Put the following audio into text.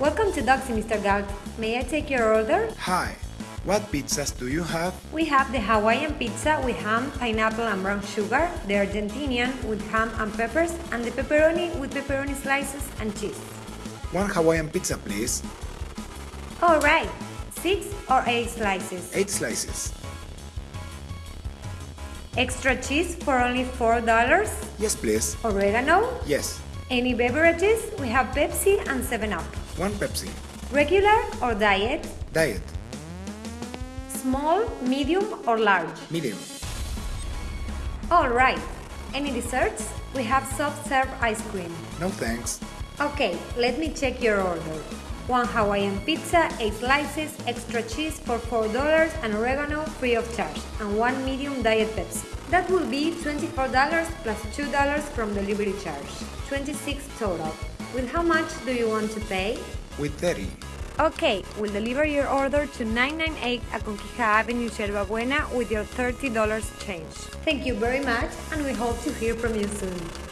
to Doxy, Mr. Galt. May I take your order? Hi, what pizzas do you have? We have the Hawaiian pizza with ham, pineapple, and brown sugar, the Argentinian with ham and peppers, and the pepperoni with pepperoni slices and cheese. One Hawaiian pizza, please. Alright, six or eight slices. Eight slices. Extra cheese for only $4. Yes, please. Oregano. Yes. Any beverages? We have Pepsi and 7-Up. One Pepsi. Regular or diet? Diet. Small, medium or large? Medium. Alright. Any desserts? We have soft serve ice cream. No thanks. Okay, let me check your order. One Hawaiian pizza, 8 slices, extra cheese for $4 and oregano free of charge, and one medium diet Pepsi. That will be $24 plus $2 from delivery charge. 26 total. With how much do you want to pay? With 30. Okay, we'll deliver your order to 998 Aconquija Avenue, Yerba Buena with your $30 change. Thank you very much and we hope to hear from you soon.